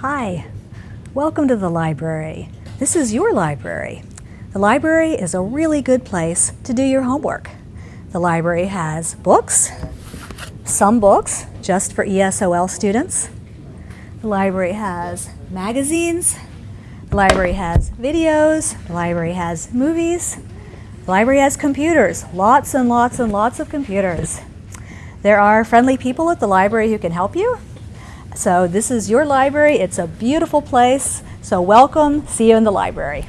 Hi, welcome to the library. This is your library. The library is a really good place to do your homework. The library has books, some books just for ESOL students. The library has magazines. The library has videos. The library has movies. The library has computers, lots and lots and lots of computers. There are friendly people at the library who can help you. So this is your library. It's a beautiful place. So welcome. See you in the library.